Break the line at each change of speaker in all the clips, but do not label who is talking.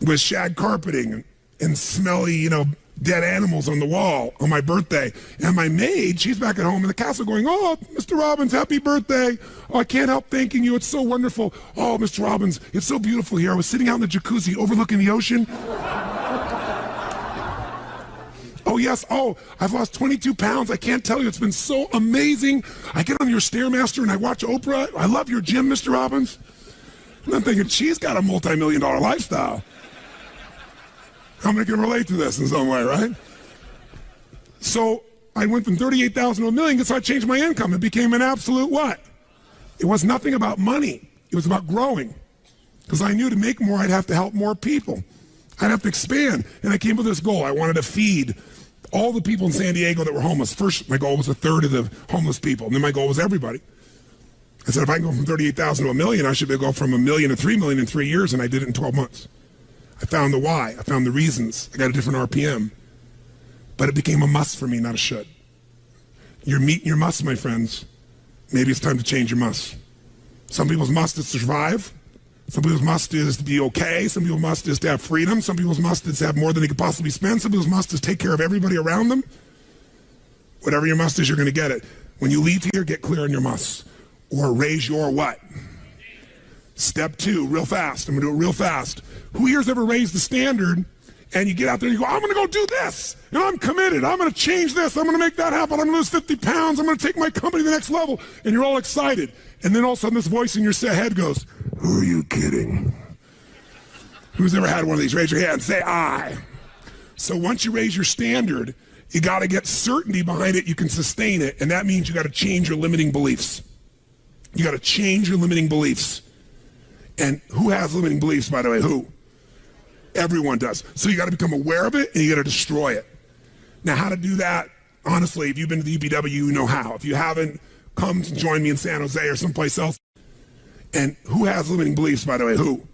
with shag carpeting and smelly, you know, dead animals on the wall on my birthday. And my maid, she's back at home in the castle going, Oh, Mr. Robbins, happy birthday. Oh, I can't help thanking you. It's so wonderful. Oh, Mr. Robbins, it's so beautiful here. I was sitting out in the jacuzzi overlooking the ocean. Oh, yes. Oh, I've lost 22 pounds. I can't tell you. It's been so amazing. I get on your Stairmaster and I watch Oprah. I love your gym, Mr. Robbins. And I'm thinking, she's got a multi million dollar lifestyle. How many can relate to this in some way, right? So I went from 38,000 to a million, so I changed my income. It became an absolute what? It was nothing about money. It was about growing. Because I knew to make more, I'd have to help more people. I'd have to expand. And I came with this goal. I wanted to feed all the people in San Diego that were homeless. First, my goal was a third of the homeless people. And then my goal was everybody. I said, if I can go from 38,000 to a million, I should be able to go from a million to three million in three years. And I did it in 12 months. I found the why. I found the reasons. I got a different RPM. But it became a must for me, not a should. You're meeting your must, my friends. Maybe it's time to change your must. Some people's must is to survive. Some people's must is to be okay. Some people's must is to have freedom. Some people's must is to have more than they could possibly spend. Some people's must is take care of everybody around them. Whatever your must is, you're going to get it. When you leave here, get clear on your must. Or raise your what? Step two, real fast. I'm to do it real fast. Who here's ever raised the standard and you get out there and you go, I'm to go do this. And I'm committed. I'm to change this. I'm to make that happen. I'm to lose 50 pounds. I'm to take my company to the next level. And you're all excited. And then all of a sudden this voice in your head goes, Who are you kidding? Who's ever had one of these? Raise your hand. Say I. So once you raise your standard, you got to get certainty behind it. You can sustain it. And that means you got to change your limiting beliefs. You got to change your limiting beliefs. And who has limiting beliefs, by the way? Who? Everyone does. So you got to become aware of it and you got to destroy it. Now, how to do that? Honestly, if you've been to the UPW, you know how. If you haven't, come join me in San Jose or someplace else. And who has limiting beliefs, by the way? Who?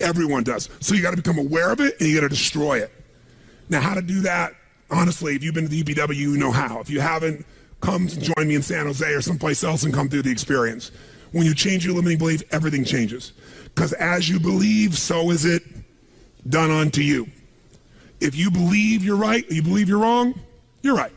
Everyone does. So you got to become aware of it and you got to destroy it. Now, how to do that? Honestly, if you've been to the UPW, you know how. If you haven't, come join me in San Jose or someplace else and come through the experience. When you change your limiting belief, everything changes. Because as you believe, so is it done unto you. If you believe you're right, you believe you're wrong, you're right.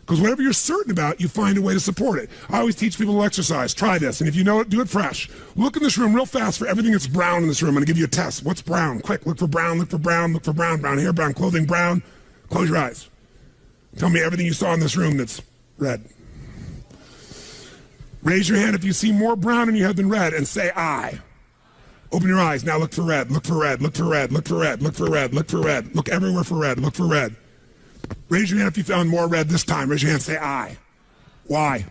Because whatever you're certain about, you find a way to support it. I always teach people to exercise. Try this. And if you know it, do it fresh. Look in this room real fast for everything that's brown in this room. I'm going to give you a test. What's brown? Quick. Look for brown. Look for brown. Look for brown. Brown hair, brown clothing, brown. Close your eyes. Tell me everything you saw in this room that's red. Raise your hand if you see more brown in your head than red and say I. Open your eyes. Now look for red. Look for red. Look for red. Look for red. Look for red. Look for red. Look everywhere for red. Look for red. Raise your hand if you found more red this time. Raise your hand. Say I. Why?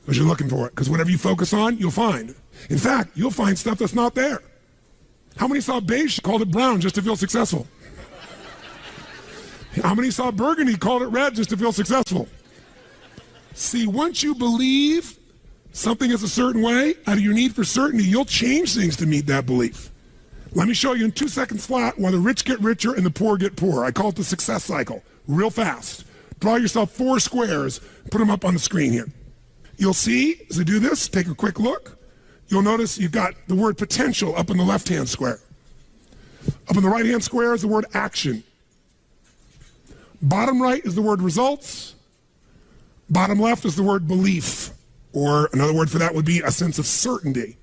Because you're looking for it. Because whatever you focus on, you'll find. In fact, you'll find stuff that's not there. How many saw beige, called it brown just to feel successful? How many saw burgundy, called it red just to feel successful? See, once you believe something is a certain way, out of your need for certainty, you'll change things to meet that belief. Let me show you in two seconds flat why the rich get richer and the poor get poorer. I call it the success cycle. Real fast. Draw yourself four squares, put them up on the screen here. You'll see, as I do this, take a quick look. You'll notice you've got the word potential up in the left hand square. Up in the right hand square is the word action. Bottom right is the word results. Bottom left is the word belief, or another word for that would be a sense of certainty.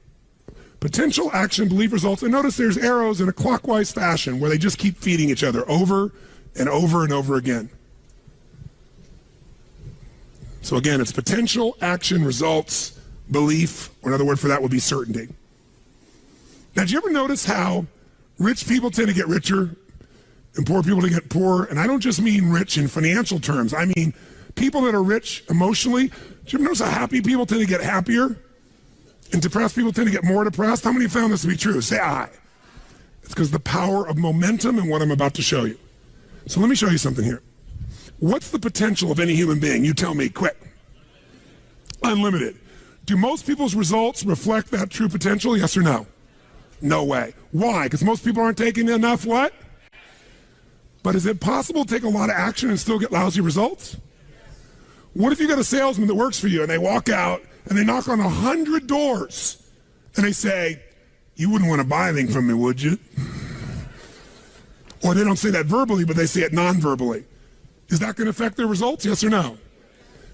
Potential action, belief, results. And notice there's arrows in a clockwise fashion where they just keep feeding each other over and over and over again. So again, it's potential, action, results, belief, or another word for that would be certainty. Now, do you ever notice how rich people tend to get richer and poor people to get poorer? And I don't just mean rich in financial terms. I mean people that are rich emotionally, do you notice how happy people tend to get happier? And depressed people tend to get more depressed? How many found this to be true? Say I. It's because the power of momentum and what I'm about to show you. So let me show you something here. What's the potential of any human being? You tell me, quick. Unlimited. Do most people's results reflect that true potential? Yes or no? No way. Why? Because most people aren't taking enough what? But is it possible to take a lot of action and still get lousy results? What if you got a salesman that works for you and they walk out and they knock on a hundred doors and they say, you wouldn't want to buy anything from me, would you? Or they don't say that verbally, but they say it non verbally. Is that going to affect their results? Yes or no?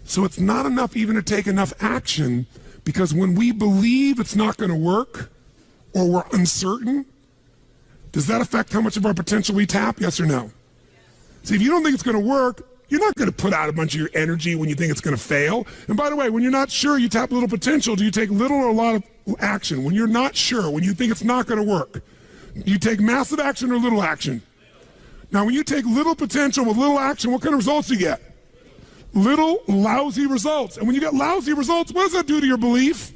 So it's not enough even to take enough action because when we believe it's not going to work or we're uncertain, does that affect how much of our potential we tap? Yes or no? See, if you don't think it's going to work, you're not going to put out a bunch of your energy when you think it's going to fail. And by the way, when you're not sure, you tap little potential. Do you take little or a lot of action? When you're not sure, when you think it's not going to work, you take massive action or little action? Now, when you take little potential with little action, what kind of results do you get? Little lousy results. And when you get lousy results, what does that do to your belief?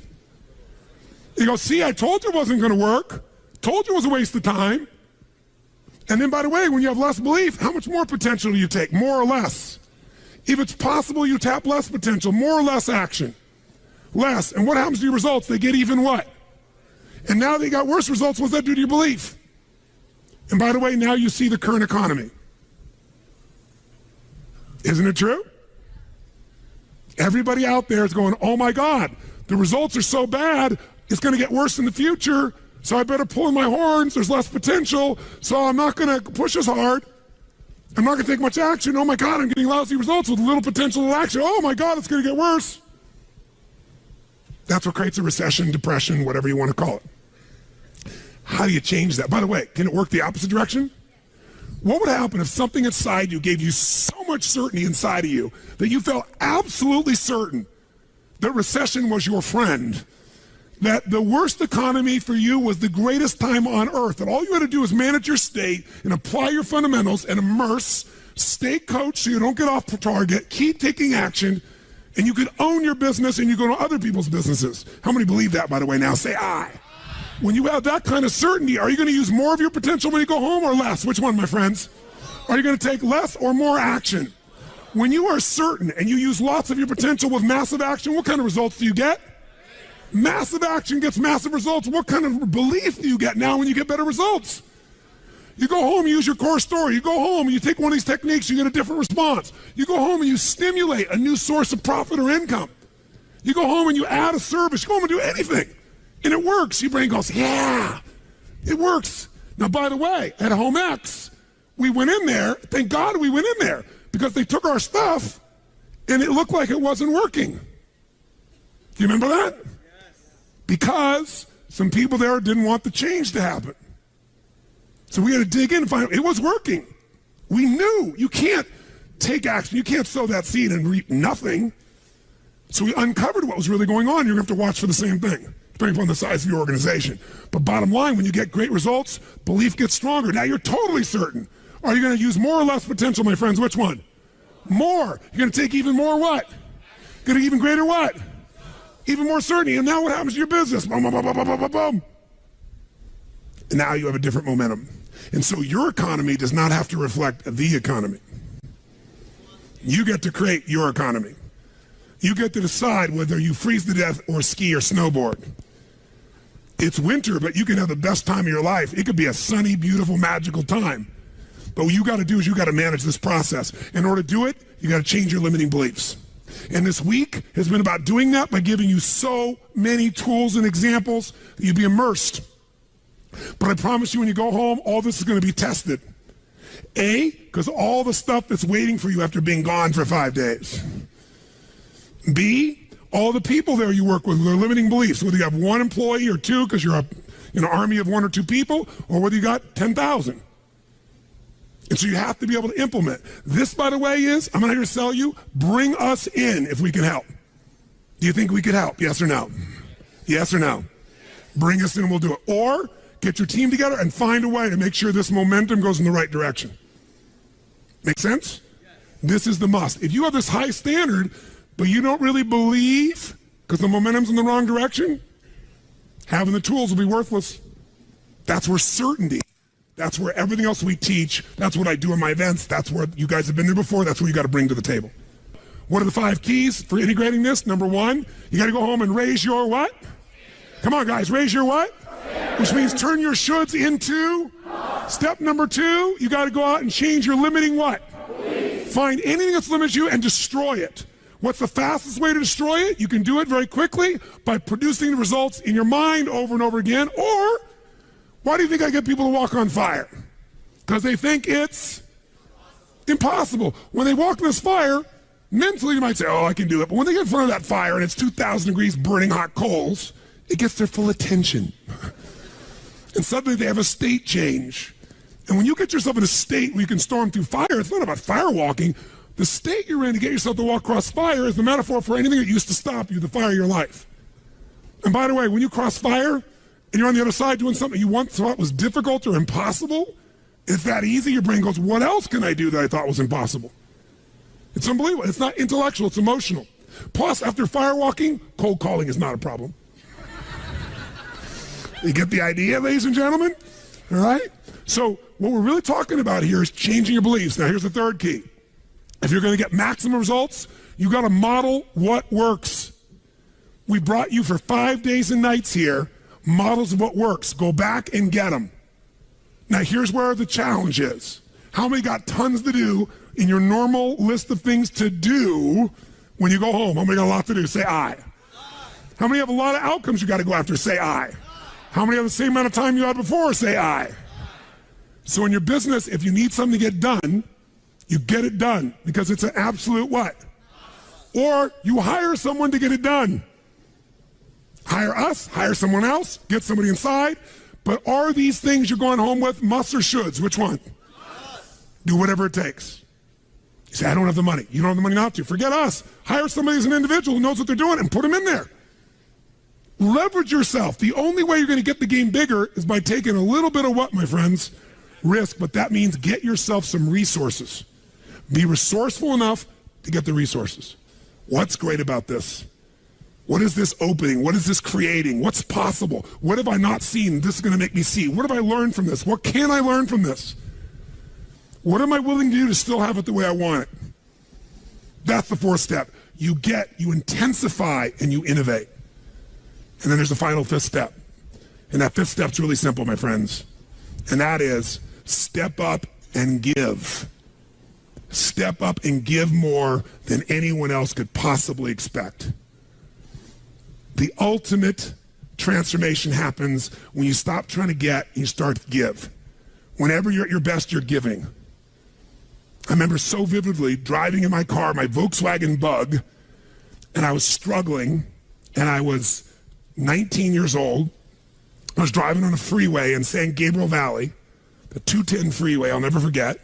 You go, see, I told you it wasn't going to work. Told you it was a waste of time. And then, by the way, when you have less belief, how much more potential do you take? More or less? If it's possible, you tap less potential, more or less action. Less. And what happens to your results? They get even what? And now they got worse results. What's that do to your belief? And by the way, now you see the current economy. Isn't it true? Everybody out there is going, oh my God, the results are so bad, it's going to get worse in the future. So I better pull in my horns. There's less potential. So I'm not going to push as hard. I'm not going to take much action. Oh my God, I'm getting lousy results with little potential action. Oh my God, it's going to get worse. That's what creates a recession, depression, whatever you want to call it. How do you change that? By the way, can it work the opposite direction? What would happen if something inside you gave you so much certainty inside of you that you felt absolutely certain that recession was your friend that the worst economy for you was the greatest time on earth. And all you had to do was manage your state and apply your fundamentals and immerse, stay coach so you don't get off the target, keep taking action, and you could own your business and you go to other people's businesses. How many believe that, by the way? Now say I. When you have that kind of certainty, are you going to use more of your potential when you go home or less? Which one, my friends? Are you going to take less or more action? When you are certain and you use lots of your potential with massive action, what kind of results do you get? Massive action gets massive results. What kind of belief do you get now when you get better results? You go home, you use your core story. You go home, you take one of these techniques, you get a different response. You go home and you stimulate a new source of profit or income. You go home and you add a service. You go home and do anything, and it works. Your brain goes, yeah, it works. Now, by the way, at Home X, we went in there. Thank God we went in there because they took our stuff, and it looked like it wasn't working. Do you remember that? Because some people there didn't want the change to happen. So we had to dig in and find it was working. We knew you can't take action, you can't sow that seed and reap nothing. So we uncovered what was really going on. You're going to have to watch for the same thing, depending upon the size of your organization. But bottom line, when you get great results, belief gets stronger. Now you're totally certain. Are you going to use more or less potential, my friends? Which one? More. You're going to take even more what? Going to even greater what? Even more certainty. And now what happens to your business? Boom, boom, boom, boom, boom, boom, boom. And now you have a different momentum. And so your economy does not have to reflect the economy. You get to create your economy. You get to decide whether you freeze to death or ski or snowboard. It's winter, but you can have the best time of your life. It could be a sunny, beautiful, magical time. But what you got to do is you got to manage this process. In order to do it, you got to change your limiting beliefs. And this week has been about doing that by giving you so many tools and examples that you'd be immersed. But I promise you, when you go home, all this is going to be tested. A, because all the stuff that's waiting for you after being gone for five days. B, all the people there you work with, their limiting beliefs, whether you have one employee or two because you're a know, army of one or two people, or whether you got 10,000. And so you have to be able to implement. This, by the way, is I'm not here to sell you. Bring us in if we can help. Do you think we could help? Yes or no? Yes or no? Bring us in and we'll do it. Or get your team together and find a way to make sure this momentum goes in the right direction. Make sense? This is the must. If you have this high standard, but you don't really believe because the momentum's in the wrong direction, having the tools will be worthless. That's where certainty that's where everything else we teach, that's what I do in my events, that's where you guys have been there before, that's what you got to bring to the table. What are the five keys for integrating this? Number one, you got to go home and raise your what? Come on, guys, raise your what? Which means turn your shoulds into. Step number two, you got to go out and change your limiting what? Find anything that's limiting you and destroy it. What's the fastest way to destroy it? You can do it very quickly by producing the results in your mind over and over again, or Why do you think I get people to walk on fire? Because they think it's impossible. When they walk in this fire, mentally you might say, oh, I can do it. But when they get in front of that fire and it's 2,000 degrees burning hot coals, it gets their full attention. and suddenly they have a state change. And when you get yourself in a state where you can storm through fire, it's not about fire walking. The state you're in to get yourself to walk across fire is the metaphor for anything that used to stop you, the fire of your life. And by the way, when you cross fire and you're on the other side doing something you once thought was difficult or impossible, it's that easy. Your brain goes, What else can I do that I thought was impossible? It's unbelievable. It's not intellectual, it's emotional. Plus, after firewalking, cold calling is not a problem. you get the idea, ladies and gentlemen? All right? So, what we're really talking about here is changing your beliefs. Now, here's the third key. If you're going to get maximum results, you've got to model what works. We brought you for five days and nights here models of what works. Go back and get them. Now, here's where the challenge is. How many got tons to do in your normal list of things to do when you go home? How many got a lot to do? Say I. How many have a lot of outcomes you got to go after? Say I. How many have the same amount of time you had before? Say I. So in your business, if you need something to get done, you get it done because it's an absolute what? Or you hire someone to get it done. Hire us, hire someone else, get somebody inside. But are these things you're going home with must or shoulds? Which one? Do whatever it takes. You say, I don't have the money. You don't have the money not to. Forget us. Hire somebody as an individual who knows what they're doing and put them in there. Leverage yourself. The only way you're going to get the game bigger is by taking a little bit of what, my friends? Risk. But that means get yourself some resources. Be resourceful enough to get the resources. What's great about this? What is this opening? What is this creating? What's possible? What have I not seen? This is going to make me see. What have I learned from this? What can I learn from this? What am I willing to do to still have it the way I want it? That's the fourth step. You get, you intensify, and you innovate. And then there's the final fifth step. And that fifth step's really simple, my friends. And that is step up and give. Step up and give more than anyone else could possibly expect. The ultimate transformation happens when you stop trying to get and you start to give. Whenever you're at your best, you're giving. I remember so vividly driving in my car, my Volkswagen Bug, and I was struggling, and I was 19 years old. I was driving on a freeway in San Gabriel Valley, the 210 freeway, I'll never forget.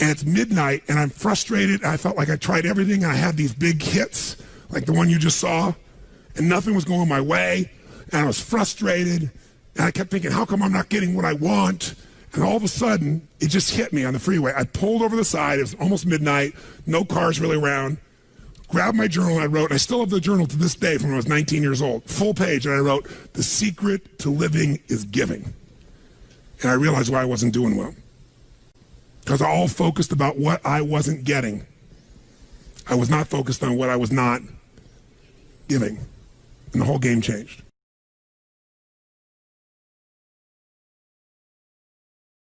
And it's midnight, and I'm frustrated. And I felt like I tried everything, and I had these big hits, like the one you just saw, and nothing was going my way. And I was frustrated, and I kept thinking, how come I'm not getting what I want? And all of a sudden, it just hit me on the freeway. I pulled over the side. It was almost midnight. No cars really around. Grabbed my journal and I wrote, and I still have the journal to this day from when I was 19 years old, full page. And I wrote, The secret to living is giving. And I realized why I wasn't doing well. Because I all focused about what I wasn't getting. I was not focused on what I was not giving. And the whole game changed.